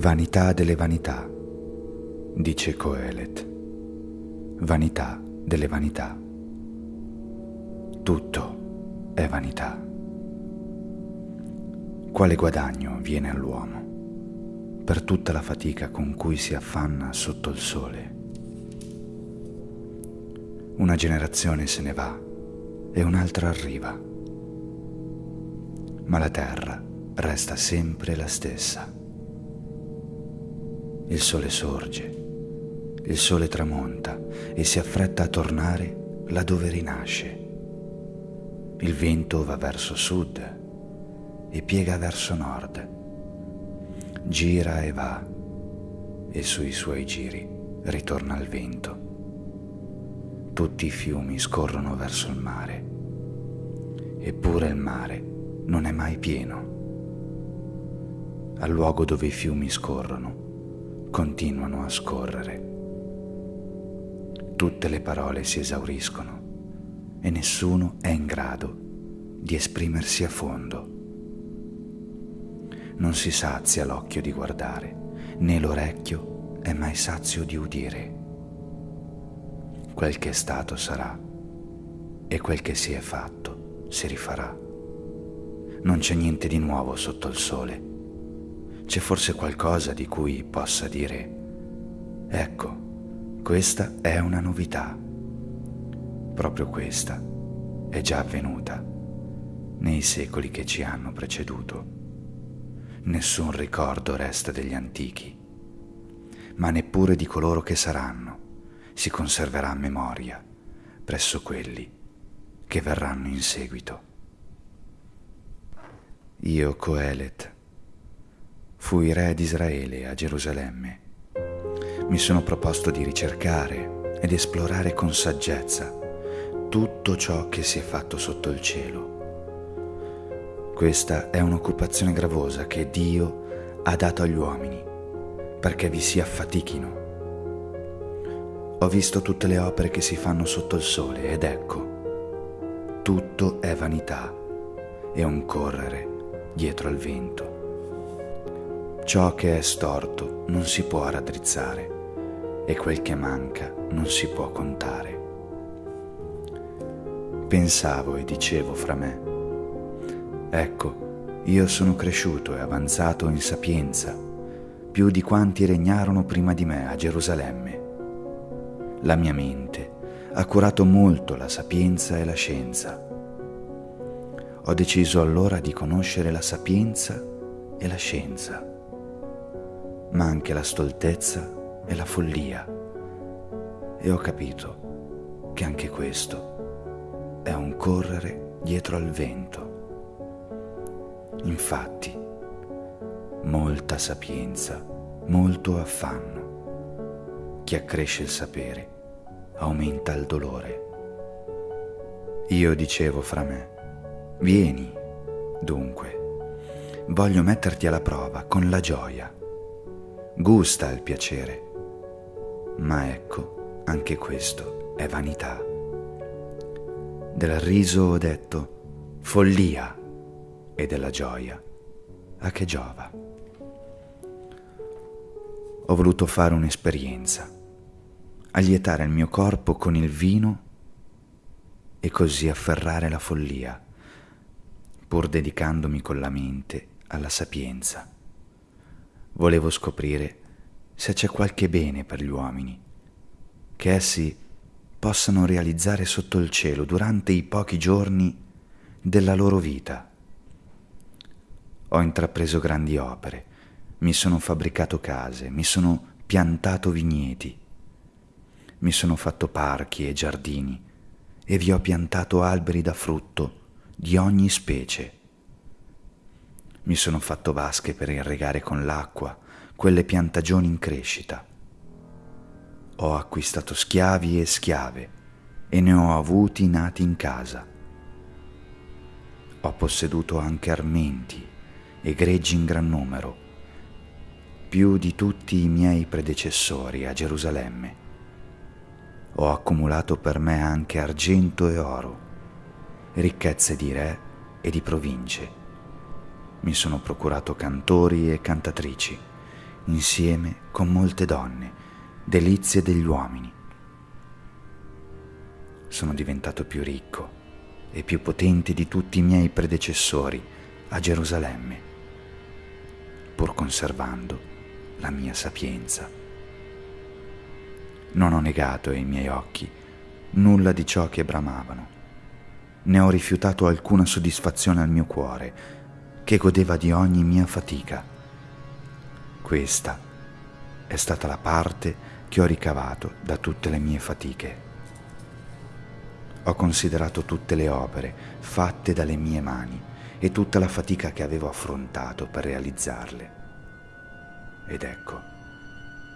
Vanità delle vanità, dice Coelet. Vanità delle vanità. Tutto è vanità. Quale guadagno viene all'uomo per tutta la fatica con cui si affanna sotto il sole? Una generazione se ne va e un'altra arriva, ma la terra resta sempre la stessa. Il sole sorge, il sole tramonta e si affretta a tornare laddove rinasce. Il vento va verso sud e piega verso nord. Gira e va e sui suoi giri ritorna il vento. Tutti i fiumi scorrono verso il mare, eppure il mare non è mai pieno. Al luogo dove i fiumi scorrono, continuano a scorrere. Tutte le parole si esauriscono e nessuno è in grado di esprimersi a fondo non si sazia l'occhio di guardare, né l'orecchio è mai sazio di udire. Quel che è stato sarà e quel che si è fatto si rifarà. Non c'è niente di nuovo sotto il sole. C'è forse qualcosa di cui possa dire, ecco, questa è una novità. Proprio questa è già avvenuta nei secoli che ci hanno preceduto nessun ricordo resta degli antichi, ma neppure di coloro che saranno si conserverà memoria presso quelli che verranno in seguito. Io, Coelet, fui re di Israele a Gerusalemme. Mi sono proposto di ricercare ed esplorare con saggezza tutto ciò che si è fatto sotto il cielo questa è un'occupazione gravosa che Dio ha dato agli uomini perché vi si affatichino. Ho visto tutte le opere che si fanno sotto il sole ed ecco, tutto è vanità e un correre dietro al vento. Ciò che è storto non si può raddrizzare e quel che manca non si può contare. Pensavo e dicevo fra me, Ecco, io sono cresciuto e avanzato in sapienza, più di quanti regnarono prima di me a Gerusalemme. La mia mente ha curato molto la sapienza e la scienza. Ho deciso allora di conoscere la sapienza e la scienza, ma anche la stoltezza e la follia. E ho capito che anche questo è un correre dietro al vento. Infatti, molta sapienza, molto affanno. Chi accresce il sapere aumenta il dolore. Io dicevo fra me, vieni, dunque, voglio metterti alla prova con la gioia. Gusta il piacere. Ma ecco, anche questo è vanità. Del riso ho detto, follia e della gioia, a che giova? Ho voluto fare un'esperienza, allietare il mio corpo con il vino e così afferrare la follia, pur dedicandomi con la mente alla sapienza. Volevo scoprire se c'è qualche bene per gli uomini, che essi possano realizzare sotto il cielo durante i pochi giorni della loro vita ho intrapreso grandi opere, mi sono fabbricato case, mi sono piantato vigneti, mi sono fatto parchi e giardini e vi ho piantato alberi da frutto di ogni specie. Mi sono fatto vasche per irrigare con l'acqua quelle piantagioni in crescita. Ho acquistato schiavi e schiave e ne ho avuti nati in casa. Ho posseduto anche armenti e greggi in gran numero, più di tutti i miei predecessori a Gerusalemme. Ho accumulato per me anche argento e oro, ricchezze di re e di province. Mi sono procurato cantori e cantatrici insieme con molte donne, delizie degli uomini. Sono diventato più ricco e più potente di tutti i miei predecessori a Gerusalemme, pur conservando la mia sapienza. Non ho negato ai miei occhi nulla di ciò che bramavano, né ho rifiutato alcuna soddisfazione al mio cuore, che godeva di ogni mia fatica. Questa è stata la parte che ho ricavato da tutte le mie fatiche. Ho considerato tutte le opere fatte dalle mie mani e tutta la fatica che avevo affrontato per realizzarle. Ed ecco,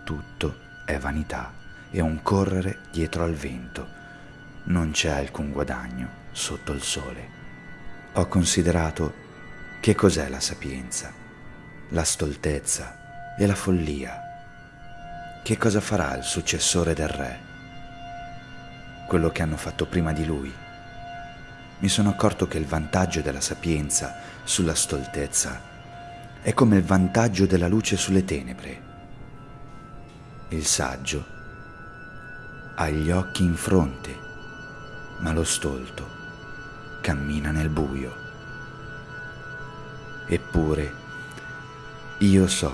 tutto è vanità e un correre dietro al vento. Non c'è alcun guadagno sotto il sole. Ho considerato che cos'è la sapienza, la stoltezza e la follia? Che cosa farà il successore del re? Quello che hanno fatto prima di lui. Mi sono accorto che il vantaggio della sapienza sulla stoltezza è come il vantaggio della luce sulle tenebre. Il saggio ha gli occhi in fronte, ma lo stolto cammina nel buio. Eppure io so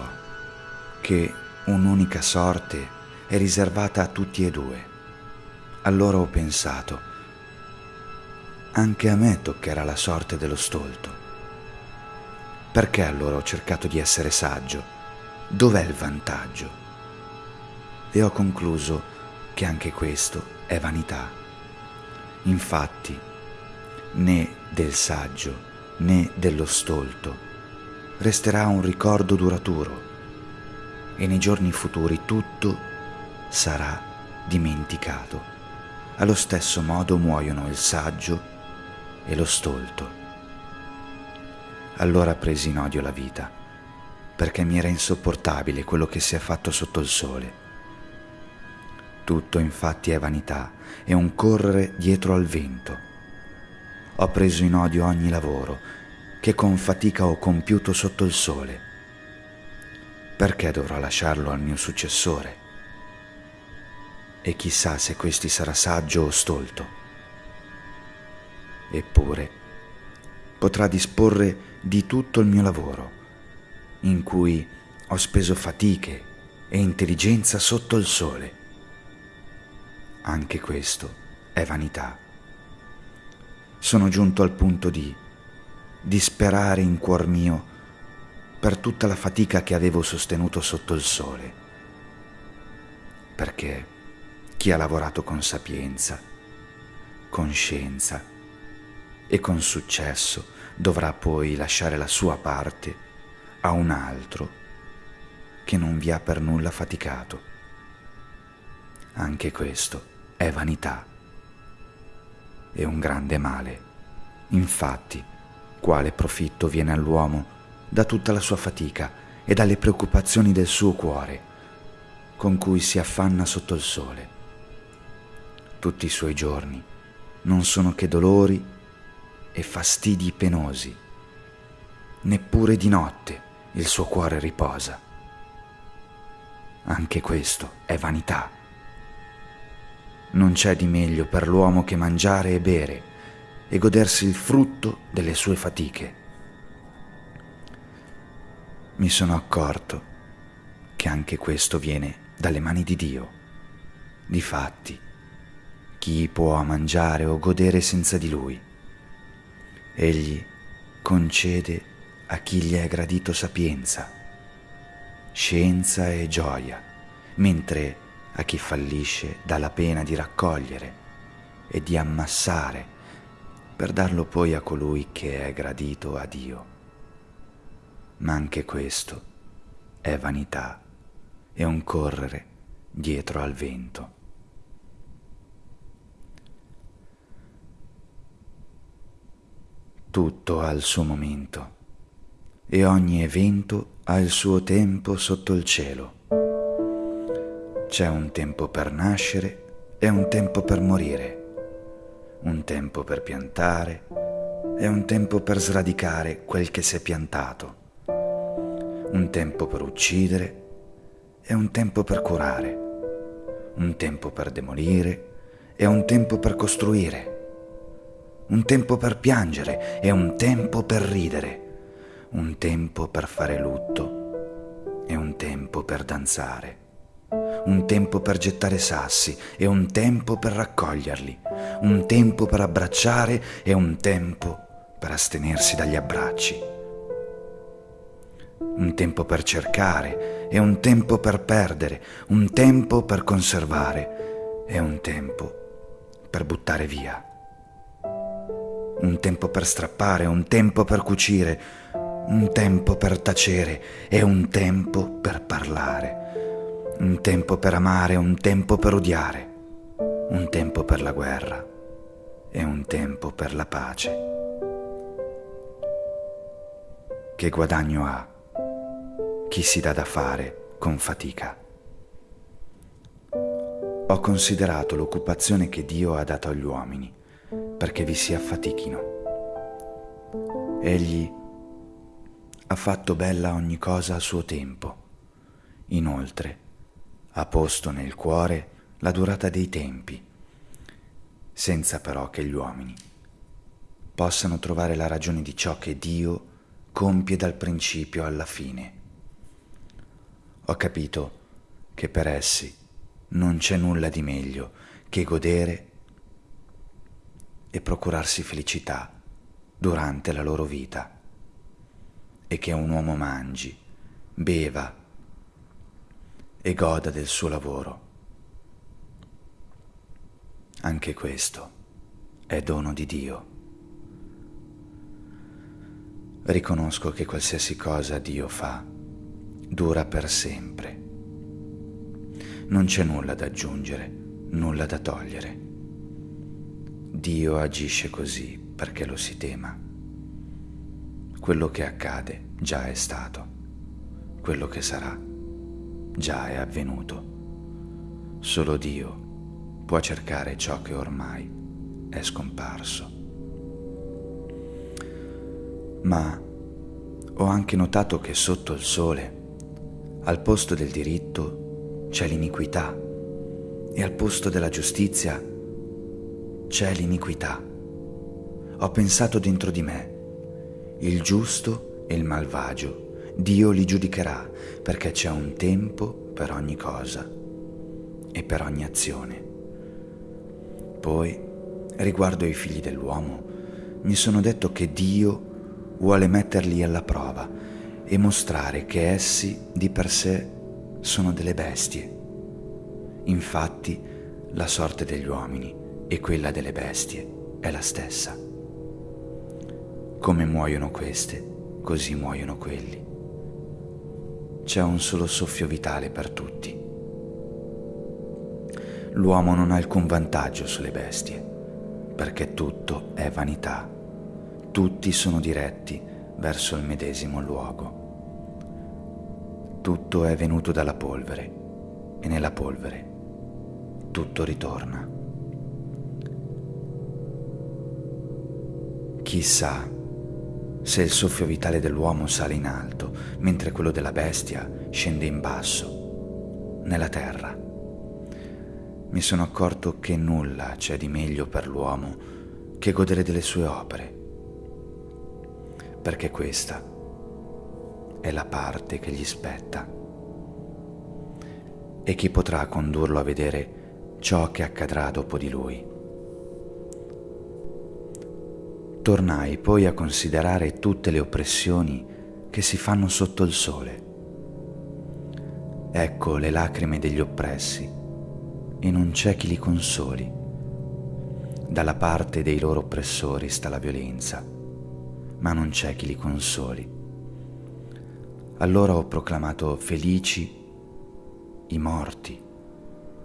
che un'unica sorte è riservata a tutti e due. Allora ho pensato, anche a me toccherà la sorte dello stolto. Perché allora ho cercato di essere saggio? Dov'è il vantaggio? E ho concluso che anche questo è vanità. Infatti, né del saggio né dello stolto. Resterà un ricordo duraturo e nei giorni futuri tutto sarà dimenticato. Allo stesso modo muoiono il saggio e lo stolto. Allora presi in odio la vita, perché mi era insopportabile quello che si è fatto sotto il sole. Tutto infatti è vanità, è un correre dietro al vento ho preso in odio ogni lavoro che con fatica ho compiuto sotto il sole. Perché dovrò lasciarlo al mio successore? E chissà se questi sarà saggio o stolto. Eppure potrà disporre di tutto il mio lavoro, in cui ho speso fatiche e intelligenza sotto il sole. Anche questo è vanità sono giunto al punto di disperare in cuor mio per tutta la fatica che avevo sostenuto sotto il sole. Perché chi ha lavorato con sapienza, con scienza e con successo dovrà poi lasciare la sua parte a un altro che non vi ha per nulla faticato. Anche questo è vanità è un grande male. Infatti, quale profitto viene all'uomo da tutta la sua fatica e dalle preoccupazioni del suo cuore, con cui si affanna sotto il sole? Tutti i suoi giorni non sono che dolori e fastidi penosi. Neppure di notte il suo cuore riposa. Anche questo è vanità. Non c'è di meglio per l'uomo che mangiare e bere e godersi il frutto delle sue fatiche. Mi sono accorto che anche questo viene dalle mani di Dio. Difatti, chi può mangiare o godere senza di Lui? Egli concede a chi gli è gradito sapienza, scienza e gioia, mentre a chi fallisce dà la pena di raccogliere e di ammassare per darlo poi a colui che è gradito a Dio. Ma anche questo è vanità e un correre dietro al vento. Tutto ha il suo momento e ogni evento ha il suo tempo sotto il cielo. C'è un tempo per nascere e un tempo per morire, un tempo per piantare e un tempo per sradicare quel che si è piantato, un tempo per uccidere è un tempo per curare, un tempo per demolire e un tempo per costruire, un tempo per piangere e un tempo per ridere, un tempo per fare lutto e un tempo per danzare, un tempo per gettare sassi e un tempo per raccoglierli, un tempo per abbracciare e un tempo per astenersi dagli abbracci, un tempo per cercare e un tempo per perdere, un tempo per conservare e un tempo per buttare via, un tempo per strappare, un tempo per cucire, un tempo per tacere e un tempo per parlare, un tempo per amare, un tempo per odiare, un tempo per la guerra e un tempo per la pace. Che guadagno ha chi si dà da fare con fatica? Ho considerato l'occupazione che Dio ha dato agli uomini perché vi si affatichino. Egli ha fatto bella ogni cosa a suo tempo. Inoltre, ha posto nel cuore la durata dei tempi, senza però che gli uomini possano trovare la ragione di ciò che Dio compie dal principio alla fine. Ho capito che per essi non c'è nulla di meglio che godere e procurarsi felicità durante la loro vita e che un uomo mangi, beva e goda del suo lavoro. Anche questo è dono di Dio. Riconosco che qualsiasi cosa Dio fa dura per sempre. Non c'è nulla da aggiungere, nulla da togliere. Dio agisce così perché lo si tema. Quello che accade già è stato, quello che sarà già è avvenuto. Solo Dio può cercare ciò che ormai è scomparso. Ma ho anche notato che sotto il sole, al posto del diritto, c'è l'iniquità e al posto della giustizia c'è l'iniquità. Ho pensato dentro di me, il giusto e il malvagio, Dio li giudicherà perché c'è un tempo per ogni cosa e per ogni azione. Poi, riguardo ai figli dell'uomo, mi sono detto che Dio vuole metterli alla prova e mostrare che essi di per sé sono delle bestie. Infatti, la sorte degli uomini e quella delle bestie è la stessa. Come muoiono queste, così muoiono quelli. C'è un solo soffio vitale per tutti. L'uomo non ha alcun vantaggio sulle bestie, perché tutto è vanità. Tutti sono diretti verso il medesimo luogo. Tutto è venuto dalla polvere e nella polvere tutto ritorna. Chissà se il soffio vitale dell'uomo sale in alto, mentre quello della bestia scende in basso, nella terra. Mi sono accorto che nulla c'è di meglio per l'uomo che godere delle sue opere, perché questa è la parte che gli spetta. E chi potrà condurlo a vedere ciò che accadrà dopo di lui? Tornai poi a considerare tutte le oppressioni che si fanno sotto il sole. Ecco le lacrime degli oppressi e non c'è chi li consoli. Dalla parte dei loro oppressori sta la violenza, ma non c'è chi li consoli. Allora ho proclamato felici i morti,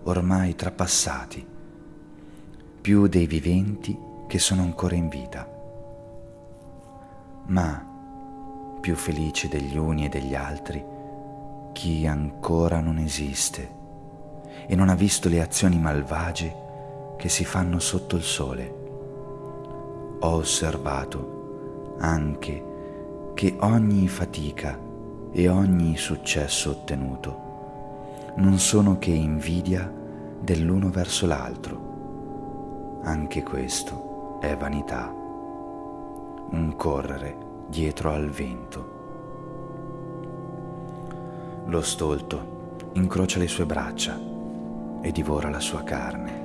ormai trapassati, più dei viventi che sono ancora in vita ma più felice degli uni e degli altri chi ancora non esiste e non ha visto le azioni malvagie che si fanno sotto il sole. Ho osservato anche che ogni fatica e ogni successo ottenuto non sono che invidia dell'uno verso l'altro. Anche questo è vanità, un correre dietro al vento. Lo stolto incrocia le sue braccia e divora la sua carne.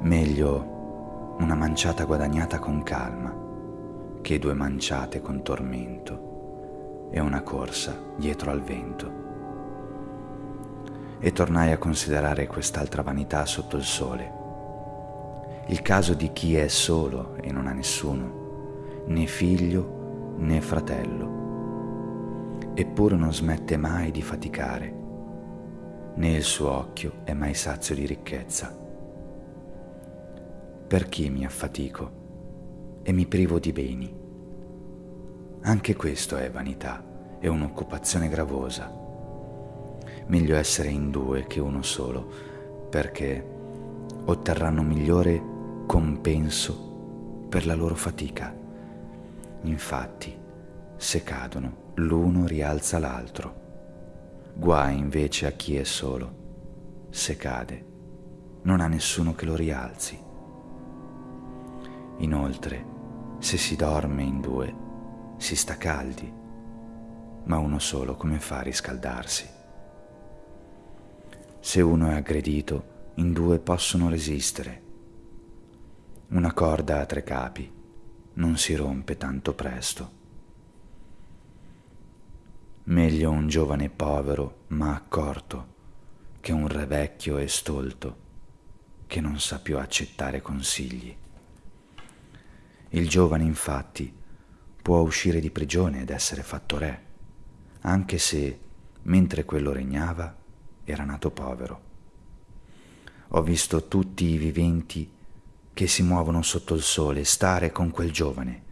Meglio una manciata guadagnata con calma che due manciate con tormento e una corsa dietro al vento. E tornai a considerare quest'altra vanità sotto il sole. Il caso di chi è solo e non ha nessuno, né figlio né fratello eppure non smette mai di faticare, né il suo occhio è mai sazio di ricchezza. Per chi mi affatico e mi privo di beni? Anche questo è vanità, è un'occupazione gravosa. Meglio essere in due che uno solo, perché otterranno migliore compenso per la loro fatica. Infatti, se cadono, l'uno rialza l'altro. Guai invece a chi è solo. Se cade, non ha nessuno che lo rialzi. Inoltre, se si dorme in due, si sta caldi, ma uno solo come fa a riscaldarsi? Se uno è aggredito, in due possono resistere. Una corda a tre capi non si rompe tanto presto. Meglio un giovane povero ma accorto che un re vecchio e stolto che non sa più accettare consigli. Il giovane infatti può uscire di prigione ed essere fatto re, anche se, mentre quello regnava, era nato povero. Ho visto tutti i viventi che si muovono sotto il sole stare con quel giovane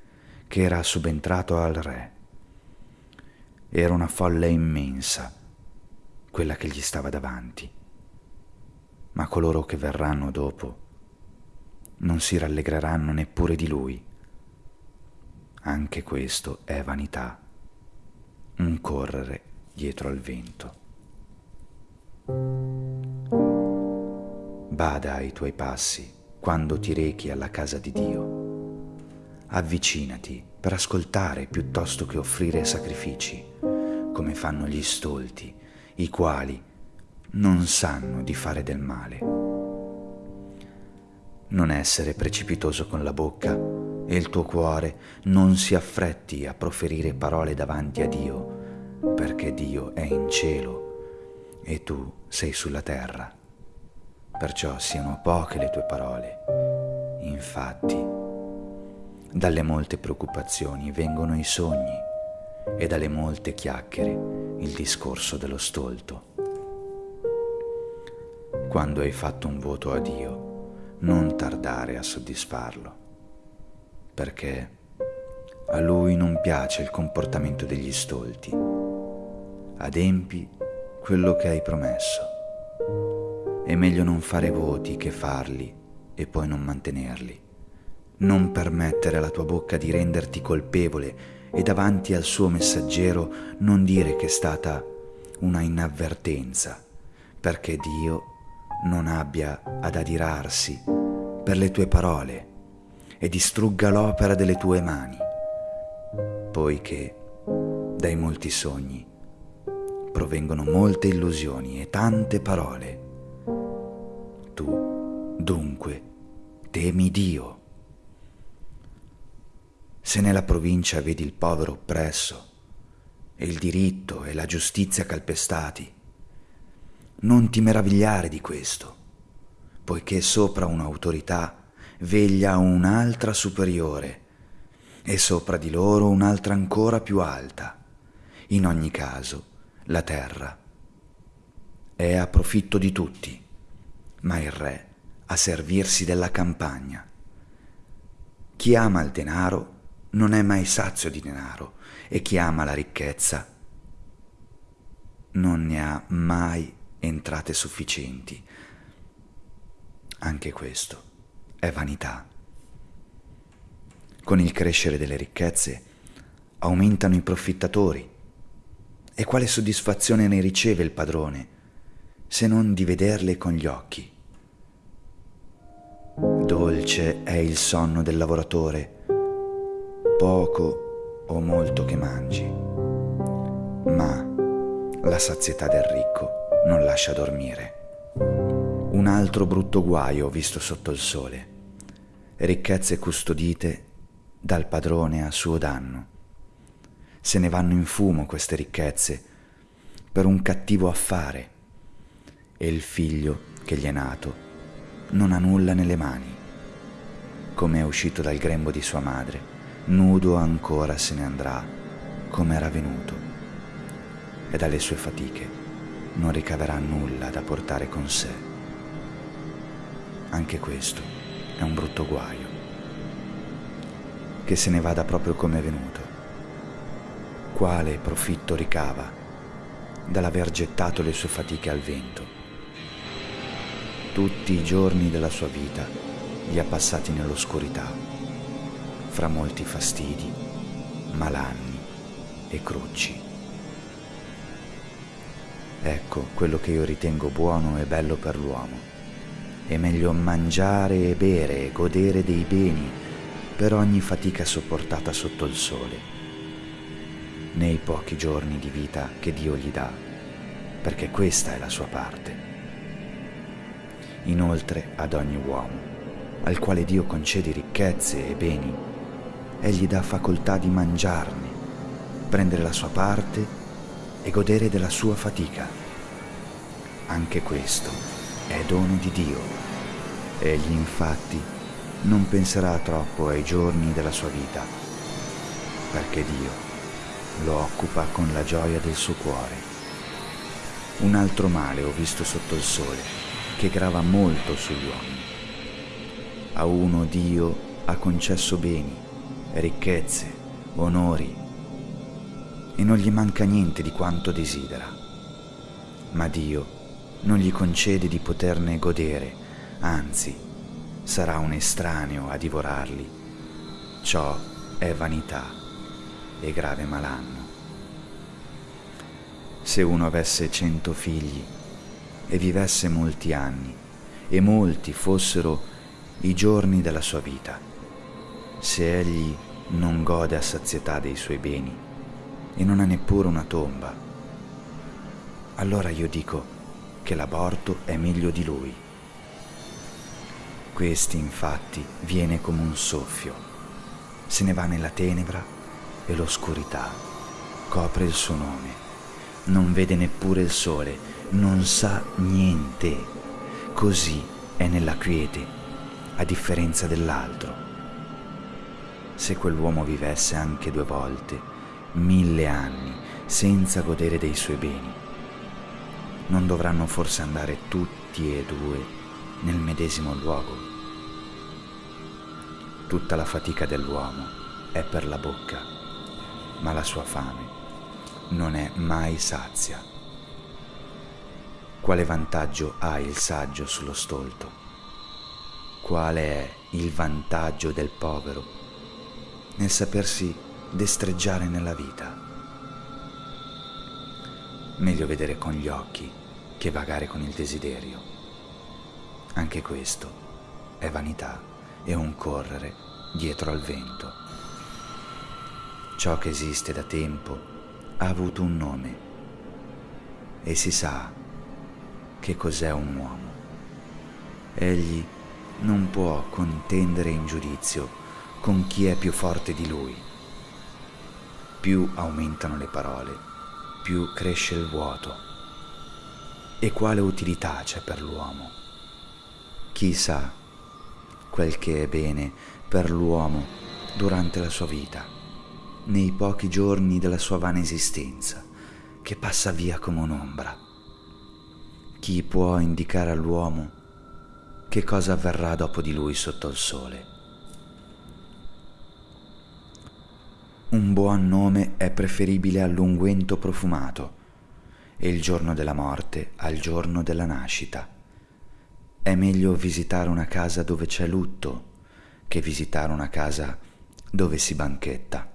che era subentrato al re era una folla immensa, quella che gli stava davanti. Ma coloro che verranno dopo non si rallegreranno neppure di lui. Anche questo è vanità, un correre dietro al vento. Bada ai tuoi passi quando ti rechi alla casa di Dio. Avvicinati per ascoltare piuttosto che offrire sacrifici, come fanno gli stolti, i quali non sanno di fare del male. Non essere precipitoso con la bocca e il tuo cuore non si affretti a proferire parole davanti a Dio, perché Dio è in cielo e tu sei sulla terra. Perciò siano poche le tue parole. Infatti, dalle molte preoccupazioni vengono i sogni e dalle molte chiacchiere il discorso dello stolto. Quando hai fatto un voto a Dio, non tardare a soddisfarlo, perché a Lui non piace il comportamento degli stolti. Adempi quello che hai promesso. È meglio non fare voti che farli e poi non mantenerli. Non permettere alla tua bocca di renderti colpevole e davanti al suo messaggero non dire che è stata una inavvertenza, perché Dio non abbia ad adirarsi per le tue parole e distrugga l'opera delle tue mani, poiché dai molti sogni provengono molte illusioni e tante parole. Tu, dunque, temi Dio. Se nella provincia vedi il povero oppresso e il diritto e la giustizia calpestati, non ti meravigliare di questo, poiché sopra un'autorità veglia un'altra superiore e sopra di loro un'altra ancora più alta. In ogni caso, la terra è a profitto di tutti, ma il re a servirsi della campagna. Chi ama il denaro non è mai sazio di denaro e chi ama la ricchezza non ne ha mai entrate sufficienti. Anche questo è vanità. Con il crescere delle ricchezze aumentano i profittatori E quale soddisfazione ne riceve il padrone, se non di vederle con gli occhi? Dolce è il sonno del lavoratore, poco o molto che mangi, ma la sazietà del ricco non lascia dormire. Un altro brutto guaio visto sotto il sole, ricchezze custodite dal padrone a suo danno. Se ne vanno in fumo queste ricchezze per un cattivo affare e il figlio che gli è nato non ha nulla nelle mani. Come è uscito dal grembo di sua madre, nudo ancora se ne andrà come era venuto e dalle sue fatiche non ricaverà nulla da portare con sé. Anche questo è un brutto guaio. Che se ne vada proprio come è venuto. Quale profitto ricava dall'aver gettato le sue fatiche al vento? Tutti i giorni della sua vita li ha passati nell'oscurità, fra molti fastidi, malanni e crucci. Ecco quello che io ritengo buono e bello per l'uomo. È meglio mangiare e bere e godere dei beni per ogni fatica sopportata sotto il sole, nei pochi giorni di vita che Dio gli dà, perché questa è la sua parte inoltre ad ogni uomo, al quale Dio concede ricchezze e beni, egli dà facoltà di mangiarne, prendere la sua parte e godere della sua fatica. Anche questo è dono di Dio. Egli infatti non penserà troppo ai giorni della sua vita, perché Dio lo occupa con la gioia del suo cuore. Un altro male ho visto sotto il sole che grava molto sugli uomini. A uno Dio ha concesso beni, ricchezze, onori e non gli manca niente di quanto desidera. Ma Dio non gli concede di poterne godere, anzi sarà un estraneo a divorarli. Ciò è vanità e grave malanno. Se uno avesse cento figli e vivesse molti anni, e molti fossero i giorni della sua vita, se egli non gode a sazietà dei suoi beni e non ha neppure una tomba, allora io dico che l'aborto è meglio di lui. Questi infatti viene come un soffio, se ne va nella tenebra e l'oscurità copre il suo nome, non vede neppure il sole non sa niente. Così è nella quiete, a differenza dell'altro. Se quell'uomo vivesse anche due volte, mille anni, senza godere dei suoi beni, non dovranno forse andare tutti e due nel medesimo luogo? Tutta la fatica dell'uomo è per la bocca, ma la sua fame non è mai sazia. Quale vantaggio ha il saggio sullo stolto? Qual è il vantaggio del povero nel sapersi destreggiare nella vita? Meglio vedere con gli occhi che vagare con il desiderio. Anche questo è vanità e un correre dietro al vento. Ciò che esiste da tempo ha avuto un nome e si sa che cos'è un uomo. Egli non può contendere in giudizio con chi è più forte di lui. Più aumentano le parole, più cresce il vuoto. E quale utilità c'è per l'uomo? Chi sa quel che è bene per l'uomo durante la sua vita, nei pochi giorni della sua vana esistenza, che passa via come un'ombra chi può indicare all'uomo che cosa avverrà dopo di lui sotto il sole? Un buon nome è preferibile all'unguento profumato e il giorno della morte al giorno della nascita. È meglio visitare una casa dove c'è lutto che visitare una casa dove si banchetta,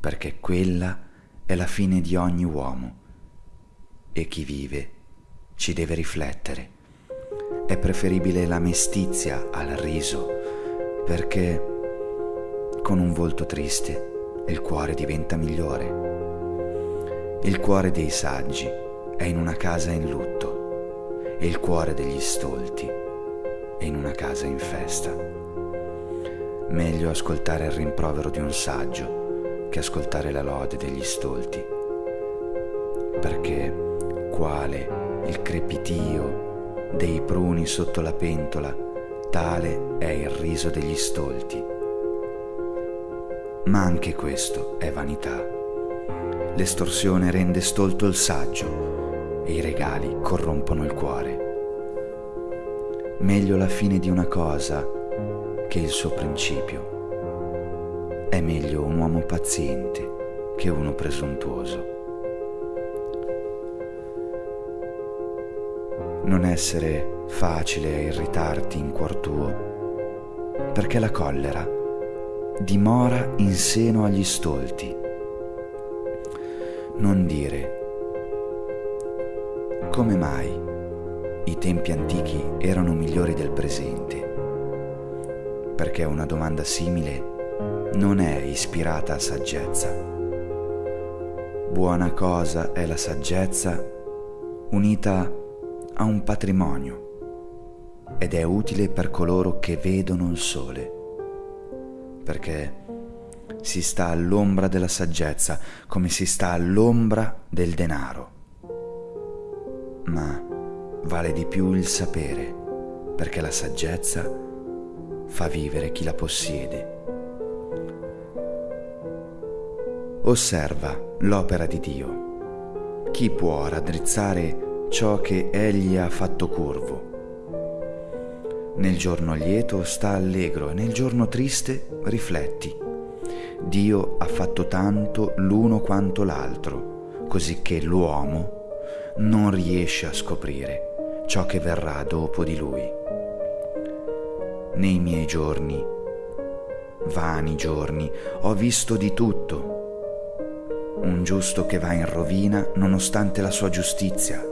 perché quella è la fine di ogni uomo e chi vive ci deve riflettere. È preferibile la mestizia al riso perché con un volto triste il cuore diventa migliore. Il cuore dei saggi è in una casa in lutto e il cuore degli stolti è in una casa in festa. Meglio ascoltare il rimprovero di un saggio che ascoltare la lode degli stolti, perché quale il crepitio dei pruni sotto la pentola, tale è il riso degli stolti. Ma anche questo è vanità. L'estorsione rende stolto il saggio e i regali corrompono il cuore. Meglio la fine di una cosa che il suo principio. È meglio un uomo paziente che uno presuntuoso. Non essere facile irritarti in cuor tuo, perché la collera dimora in seno agli stolti. Non dire come mai i tempi antichi erano migliori del presente, perché una domanda simile non è ispirata a saggezza. Buona cosa è la saggezza unita a un patrimonio ed è utile per coloro che vedono il sole, perché si sta all'ombra della saggezza come si sta all'ombra del denaro. Ma vale di più il sapere, perché la saggezza fa vivere chi la possiede. Osserva l'opera di Dio. Chi può raddrizzare ciò che Egli ha fatto curvo? Nel giorno lieto sta allegro e nel giorno triste rifletti. Dio ha fatto tanto l'uno quanto l'altro, così che l'uomo non riesce a scoprire ciò che verrà dopo di lui. Nei miei giorni, vani giorni, ho visto di tutto. Un giusto che va in rovina nonostante la sua giustizia,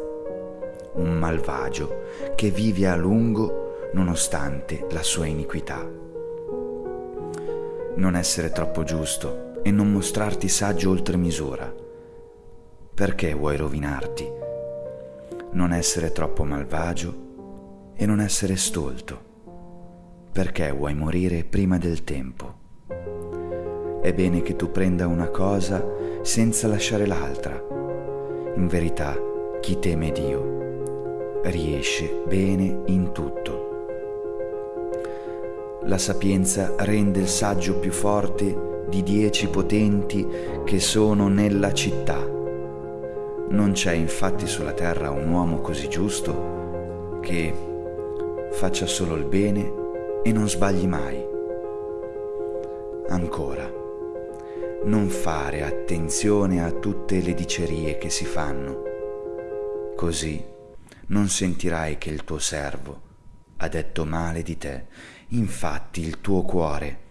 un malvagio che vive a lungo nonostante la sua iniquità. Non essere troppo giusto e non mostrarti saggio oltre misura. Perché vuoi rovinarti? non essere troppo malvagio e non essere stolto. Perché vuoi morire prima del tempo? È bene che tu prenda una cosa senza lasciare l'altra. In verità, chi teme Dio riesce bene in tutto. La sapienza rende il saggio più forte di dieci potenti che sono nella città non c'è infatti sulla terra un uomo così giusto che faccia solo il bene e non sbagli mai. Ancora, non fare attenzione a tutte le dicerie che si fanno, così non sentirai che il tuo servo ha detto male di te. Infatti il tuo cuore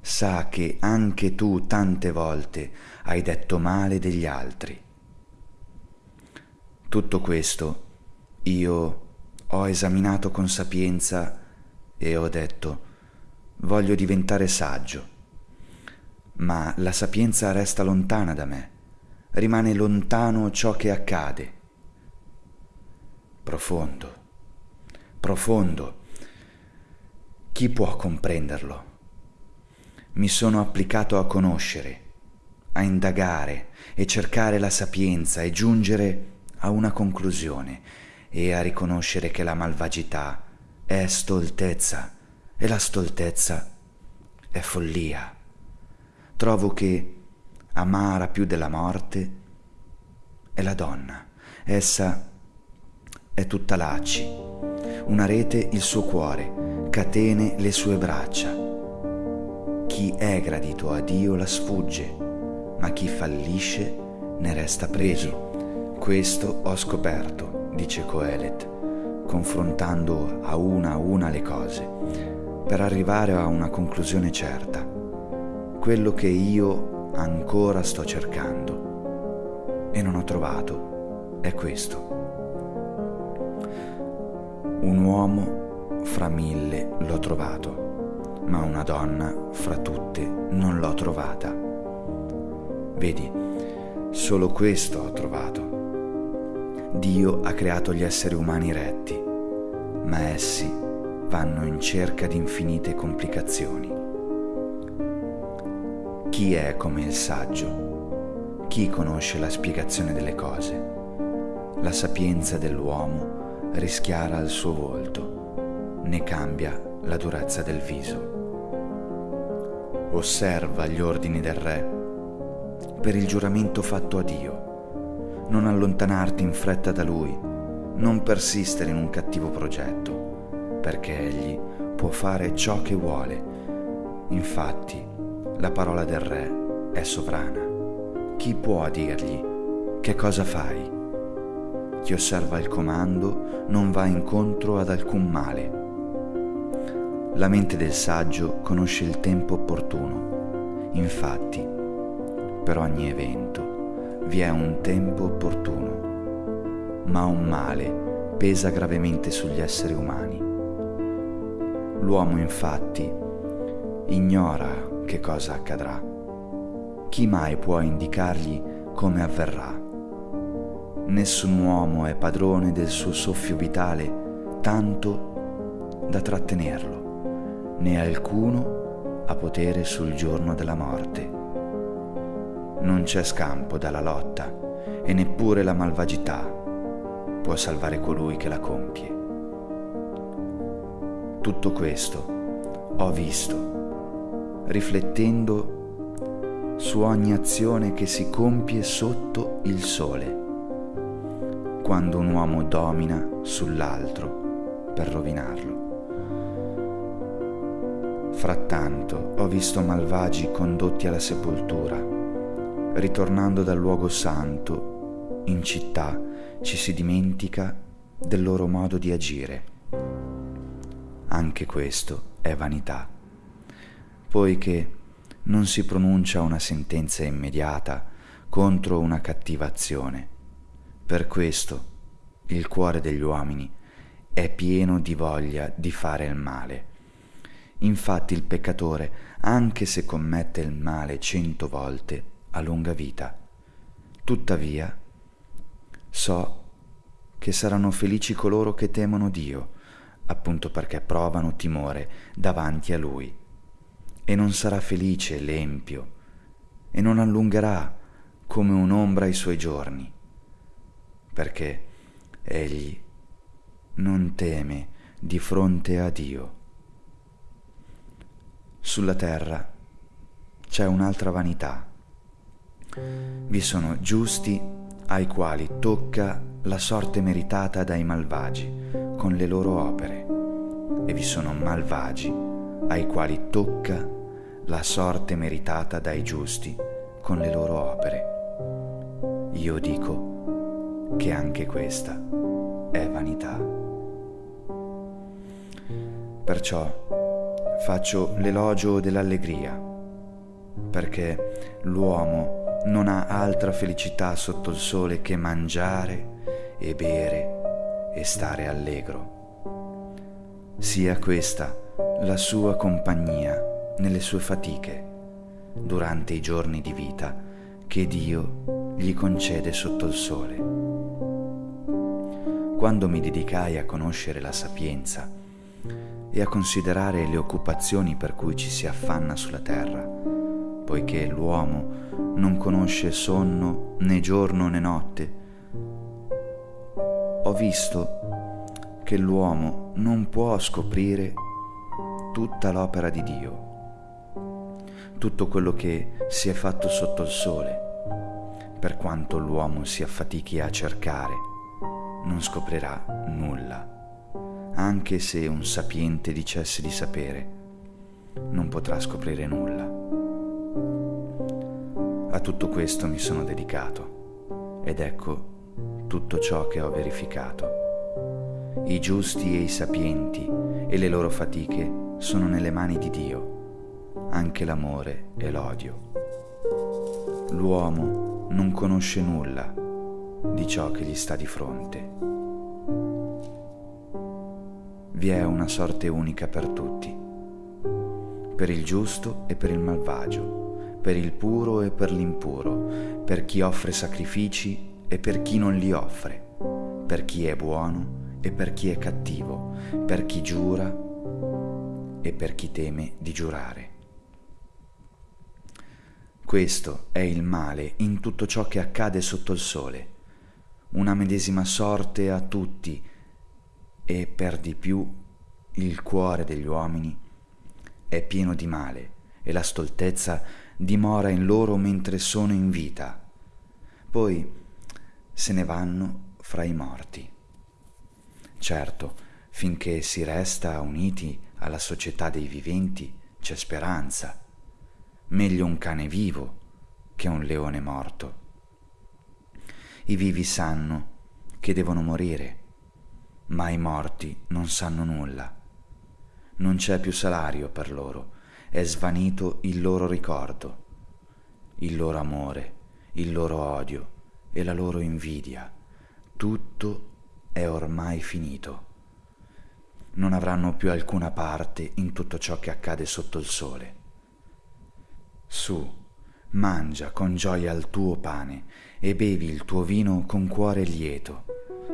sa che anche tu tante volte hai detto male degli altri. Tutto questo io ho esaminato con sapienza e ho detto, voglio diventare saggio, ma la sapienza resta lontana da me, rimane lontano ciò che accade. Profondo, profondo, chi può comprenderlo? Mi sono applicato a conoscere, a indagare e cercare la sapienza e giungere a una conclusione e a riconoscere che la malvagità è stoltezza e la stoltezza è follia. Trovo che amara più della morte è la donna. Essa è tutta lacci, una rete il suo cuore, catene le sue braccia. Chi è gradito a Dio la sfugge, ma chi fallisce ne resta preso. Questo ho scoperto, dice Coelet, confrontando a una a una le cose, per arrivare a una conclusione certa. Quello che io ancora sto cercando e non ho trovato è questo. Un uomo fra mille l'ho trovato, ma una donna fra tutte non l'ho trovata. Vedi, solo questo ho trovato. Dio ha creato gli esseri umani retti, ma essi vanno in cerca di infinite complicazioni. Chi è come il saggio? Chi conosce la spiegazione delle cose? La sapienza dell'uomo rischiara il suo volto, ne cambia la durezza del viso. Osserva gli ordini del re per il giuramento fatto a Dio. Non allontanarti in fretta da lui, non persistere in un cattivo progetto, perché egli può fare ciò che vuole. Infatti, la parola del re è sovrana. Chi può dirgli che cosa fai? Chi osserva il comando non va incontro ad alcun male. La mente del saggio conosce il tempo opportuno. Infatti, per ogni evento vi è un tempo opportuno, ma un male pesa gravemente sugli esseri umani. L'uomo infatti ignora che cosa accadrà. Chi mai può indicargli come avverrà? Nessun uomo è padrone del suo soffio vitale tanto da trattenerlo, né alcuno ha potere sul giorno della morte. Non c'è scampo dalla lotta e neppure la malvagità può salvare colui che la compie. Tutto questo ho visto riflettendo su ogni azione che si compie sotto il sole, quando un uomo domina sull'altro per rovinarlo. Frattanto ho visto malvagi condotti alla sepoltura, ritornando dal luogo santo, in città ci si dimentica del loro modo di agire. Anche questo è vanità poiché non si pronuncia una sentenza immediata contro una cattiva azione. Per questo il cuore degli uomini è pieno di voglia di fare il male. Infatti il peccatore, anche se commette il male cento volte, ha lunga vita. Tuttavia, so che saranno felici coloro che temono Dio, appunto perché provano timore davanti a Lui e non sarà felice l'empio e non allungherà come un'ombra i suoi giorni, perché egli non teme di fronte a Dio. Sulla terra c'è un'altra vanità. Vi sono giusti ai quali tocca la sorte meritata dai malvagi con le loro opere e vi sono malvagi ai quali tocca la sorte meritata dai giusti con le loro opere. Io dico che anche questa è vanità. Perciò faccio l'elogio dell'allegria, perché l'uomo non ha altra felicità sotto il sole che mangiare e bere e stare allegro. Sia questa la sua compagnia nelle sue fatiche, durante i giorni di vita che Dio gli concede sotto il sole. Quando mi dedicai a conoscere la sapienza e a considerare le occupazioni per cui ci si affanna sulla terra, poiché l'uomo non conosce sonno né giorno né notte, ho visto che l'uomo non può scoprire tutta l'opera di Dio tutto quello che si è fatto sotto il sole. Per quanto l'uomo si affatichi a cercare, non scoprirà nulla. Anche se un sapiente dicesse di sapere, non potrà scoprire nulla. A tutto questo mi sono dedicato ed ecco tutto ciò che ho verificato. I giusti e i sapienti e le loro fatiche sono nelle mani di Dio anche l'amore e l'odio. L'uomo non conosce nulla di ciò che gli sta di fronte. Vi è una sorte unica per tutti, per il giusto e per il malvagio, per il puro e per l'impuro, per chi offre sacrifici e per chi non li offre, per chi è buono e per chi è cattivo, per chi giura e per chi teme di giurare. Questo è il male in tutto ciò che accade sotto il sole, una medesima sorte a tutti e per di più il cuore degli uomini è pieno di male e la stoltezza dimora in loro mentre sono in vita. Poi se ne vanno fra i morti. Certo, finché si resta uniti alla società dei viventi c'è speranza. Meglio un cane vivo che un leone morto. I vivi sanno che devono morire, ma i morti non sanno nulla. Non c'è più salario per loro, è svanito il loro ricordo, il loro amore, il loro odio e la loro invidia. Tutto è ormai finito. Non avranno più alcuna parte in tutto ciò che accade sotto il sole. Su, mangia con gioia il tuo pane e bevi il tuo vino con cuore lieto,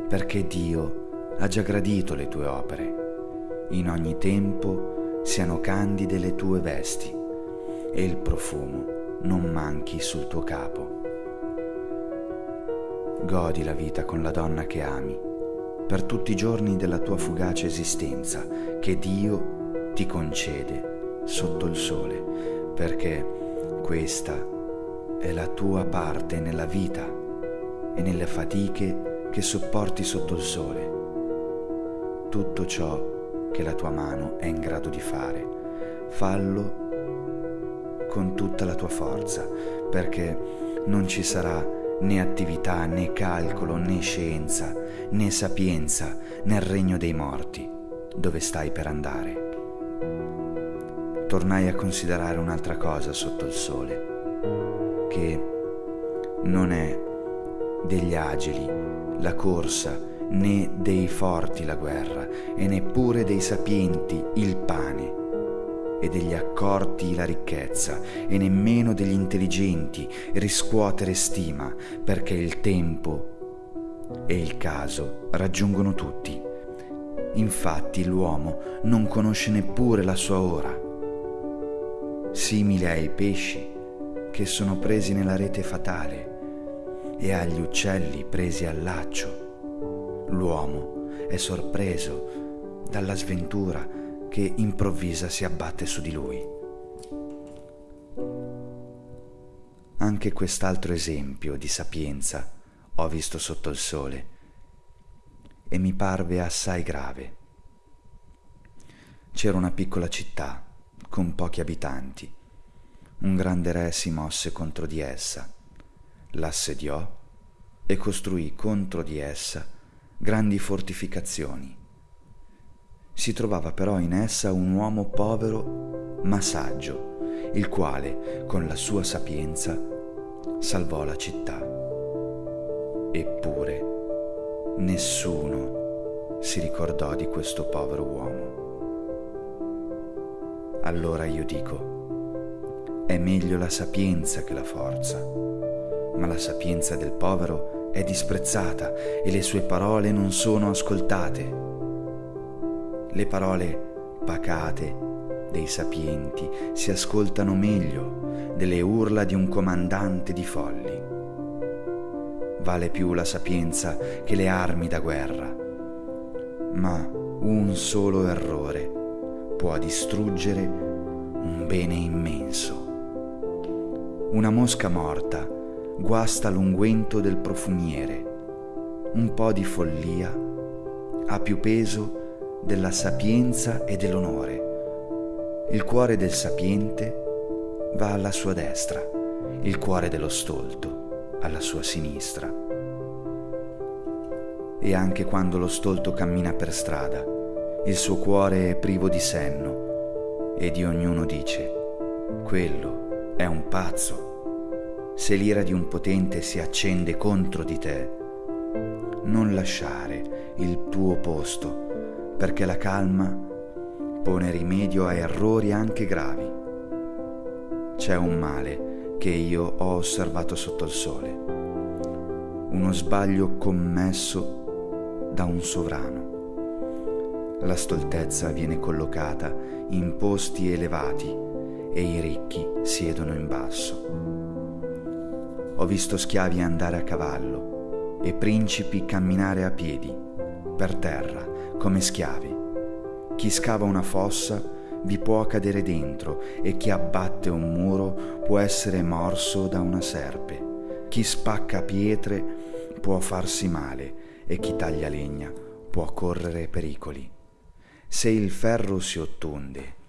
perché Dio ha già gradito le tue opere. In ogni tempo siano candide le tue vesti e il profumo non manchi sul tuo capo. Godi la vita con la donna che ami per tutti i giorni della tua fugace esistenza che Dio ti concede sotto il sole, perché questa è la tua parte nella vita e nelle fatiche che sopporti sotto il sole. Tutto ciò che la tua mano è in grado di fare, fallo con tutta la tua forza, perché non ci sarà né attività, né calcolo, né scienza, né sapienza nel regno dei morti, dove stai per andare. Tornai a considerare un'altra cosa sotto il sole, che non è degli agili la corsa, né dei forti la guerra, e neppure dei sapienti il pane e degli accorti la ricchezza e nemmeno degli intelligenti riscuotere stima perché il tempo e il caso raggiungono tutti. Infatti l'uomo non conosce neppure la sua ora. Simile ai pesci che sono presi nella rete fatale e agli uccelli presi al laccio. L'uomo è sorpreso dalla sventura che improvvisa si abbatte su di lui. Anche quest'altro esempio di sapienza ho visto sotto il sole e mi parve assai grave. C'era una piccola città con pochi abitanti. Un grande re si mosse contro di essa, l'assediò e costruì contro di essa grandi fortificazioni si trovava però in essa un uomo povero ma saggio, il quale, con la sua sapienza, salvò la città. Eppure, nessuno si ricordò di questo povero uomo. Allora io dico, è meglio la sapienza che la forza, ma la sapienza del povero è disprezzata e le sue parole non sono ascoltate le parole pacate dei sapienti si ascoltano meglio delle urla di un comandante di folli. Vale più la sapienza che le armi da guerra, ma un solo errore può distruggere un bene immenso. Una mosca morta guasta l'unguento del profumiere. Un po' di follia ha più peso della sapienza e dell'onore. Il cuore del sapiente va alla sua destra, il cuore dello stolto alla sua sinistra. E anche quando lo stolto cammina per strada, il suo cuore è privo di senno e di ognuno dice, quello è un pazzo. Se l'ira di un potente si accende contro di te, non lasciare il tuo posto, perché la calma pone rimedio a errori anche gravi. C'è un male che io ho osservato sotto il sole, uno sbaglio commesso da un sovrano. La stoltezza viene collocata in posti elevati e i ricchi siedono in basso. Ho visto schiavi andare a cavallo e principi camminare a piedi, per terra, come schiavi. Chi scava una fossa vi può cadere dentro e chi abbatte un muro può essere morso da una serpe. Chi spacca pietre può farsi male e chi taglia legna può correre pericoli. Se il ferro si ottonde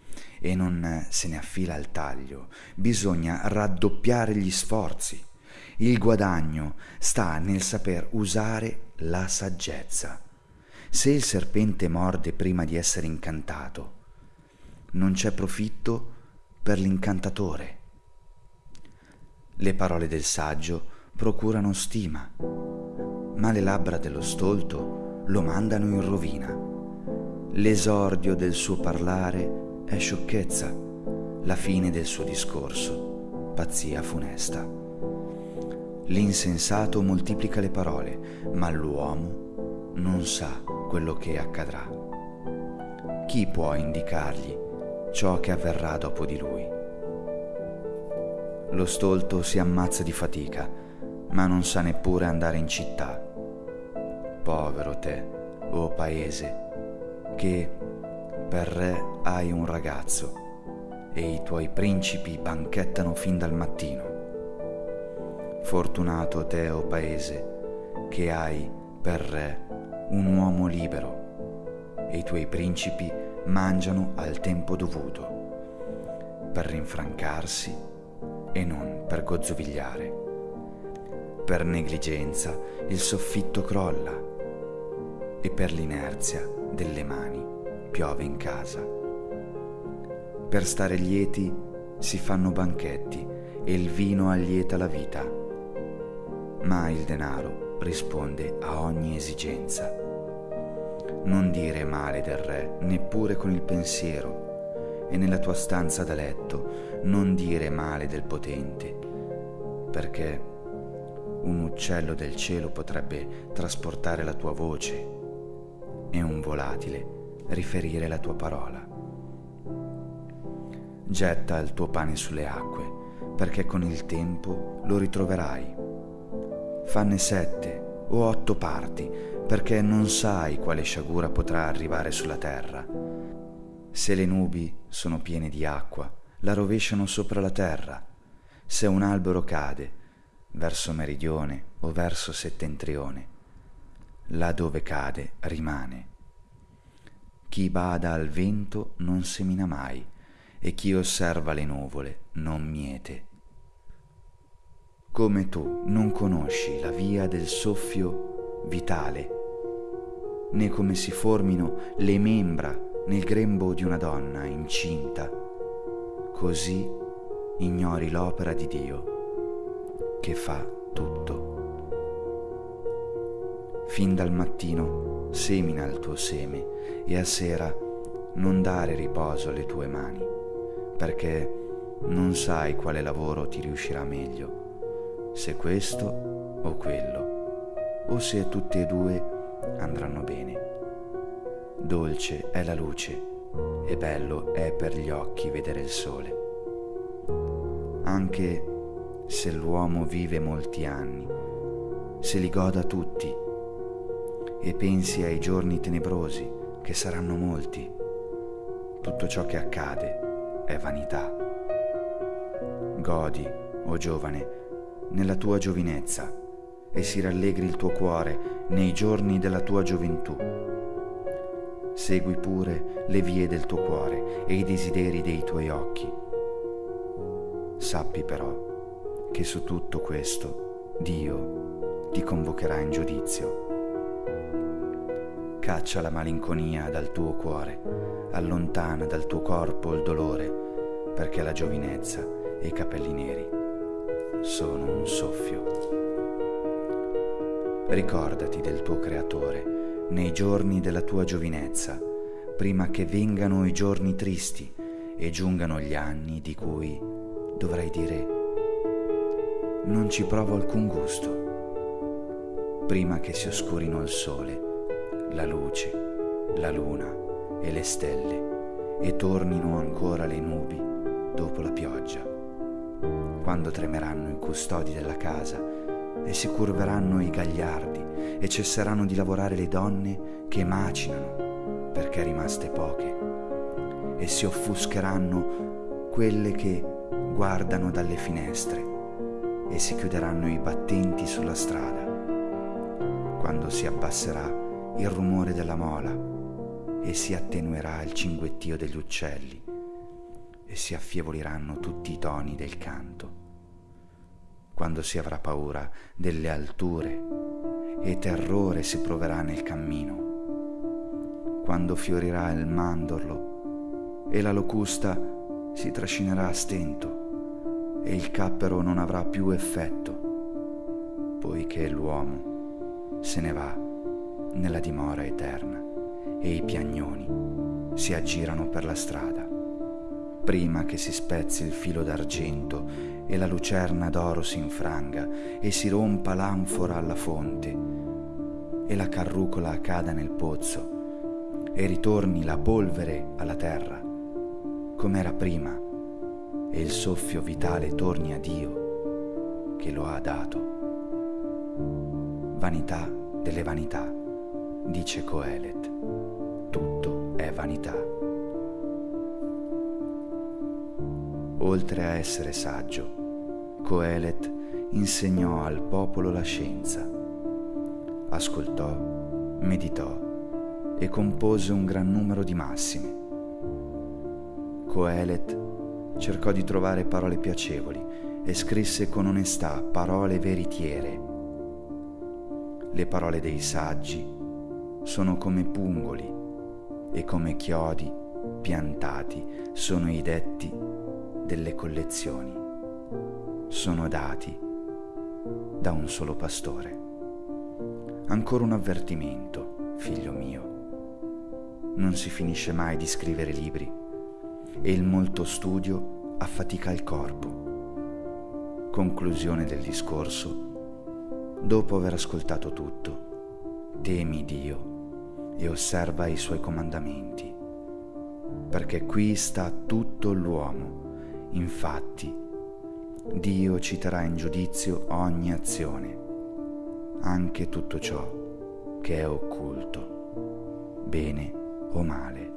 e non se ne affila al taglio, bisogna raddoppiare gli sforzi. Il guadagno sta nel saper usare la saggezza. Se il serpente morde prima di essere incantato, non c'è profitto per l'incantatore. Le parole del saggio procurano stima, ma le labbra dello stolto lo mandano in rovina. L'esordio del suo parlare è sciocchezza, la fine del suo discorso pazzia funesta. L'insensato moltiplica le parole, ma l'uomo non sa quello che accadrà. Chi può indicargli ciò che avverrà dopo di lui? Lo stolto si ammazza di fatica, ma non sa neppure andare in città. Povero te, o oh paese, che per re hai un ragazzo e i tuoi principi banchettano fin dal mattino. Fortunato te, o paese, che hai per re un uomo libero e i tuoi principi mangiano al tempo dovuto, per rinfrancarsi e non per gozzovigliare. Per negligenza il soffitto crolla e per l'inerzia delle mani piove in casa. Per stare lieti si fanno banchetti e il vino allieta la vita ma il denaro risponde a ogni esigenza. Non dire male del re neppure con il pensiero e nella tua stanza da letto non dire male del potente, perché un uccello del cielo potrebbe trasportare la tua voce e un volatile riferire la tua parola. Getta il tuo pane sulle acque, perché con il tempo lo ritroverai fanne sette o otto parti, perché non sai quale sciagura potrà arrivare sulla terra. Se le nubi sono piene di acqua, la rovesciano sopra la terra. Se un albero cade verso meridione o verso settentrione, là dove cade rimane. Chi bada al vento non semina mai, e chi osserva le nuvole non miete come tu non conosci la via del soffio vitale, né come si formino le membra nel grembo di una donna incinta, così ignori l'opera di Dio che fa tutto. Fin dal mattino semina il tuo seme e a sera non dare riposo alle tue mani, perché non sai quale lavoro ti riuscirà meglio se questo o quello, o se tutti e due andranno bene. Dolce è la luce e bello è per gli occhi vedere il sole. Anche se l'uomo vive molti anni, se li goda tutti e pensi ai giorni tenebrosi che saranno molti, tutto ciò che accade è vanità. Godi, o oh giovane, nella tua giovinezza e si rallegri il tuo cuore nei giorni della tua gioventù. Segui pure le vie del tuo cuore e i desideri dei tuoi occhi. Sappi però che su tutto questo Dio ti convocherà in giudizio. Caccia la malinconia dal tuo cuore, allontana dal tuo corpo il dolore, perché la giovinezza e i capelli neri sono un soffio. Ricordati del tuo creatore nei giorni della tua giovinezza, prima che vengano i giorni tristi e giungano gli anni di cui dovrai dire non ci provo alcun gusto, prima che si oscurino il sole, la luce, la luna e le stelle e tornino ancora le nubi dopo la pioggia, quando tremeranno i custodi della casa e si curveranno i gagliardi e cesseranno di lavorare le donne che macinano perché rimaste poche e si offuscheranno quelle che guardano dalle finestre e si chiuderanno i battenti sulla strada. Quando si abbasserà il rumore della mola e si attenuerà il cinguettio degli uccelli e si affievoliranno tutti i toni del canto. Quando si avrà paura delle alture e terrore si proverà nel cammino, quando fiorirà il mandorlo e la locusta si trascinerà a stento e il cappero non avrà più effetto, poiché l'uomo se ne va nella dimora eterna e i piagnoni si aggirano per la strada, prima che si spezzi il filo d'argento e la lucerna d'oro si infranga e si rompa l'anfora alla fonte e la carrucola cada nel pozzo e ritorni la polvere alla terra com'era prima e il soffio vitale torni a Dio che lo ha dato. Vanità delle vanità, dice Coelet, tutto è vanità. Oltre a essere saggio, Coelet insegnò al popolo la scienza. Ascoltò, meditò e compose un gran numero di massime. Coelet cercò di trovare parole piacevoli e scrisse con onestà parole veritiere. Le parole dei saggi sono come pungoli e come chiodi piantati sono i detti delle collezioni sono dati da un solo pastore. Ancora un avvertimento, figlio mio. Non si finisce mai di scrivere libri e il molto studio affatica il corpo. Conclusione del discorso. Dopo aver ascoltato tutto, temi Dio e osserva i suoi comandamenti, perché qui sta tutto l'uomo Infatti, Dio citerà in giudizio ogni azione, anche tutto ciò che è occulto, bene o male.